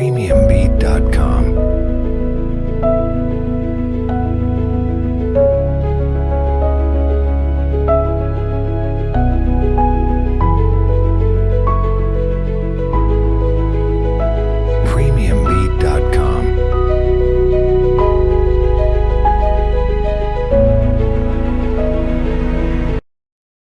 Premiumbeat.com.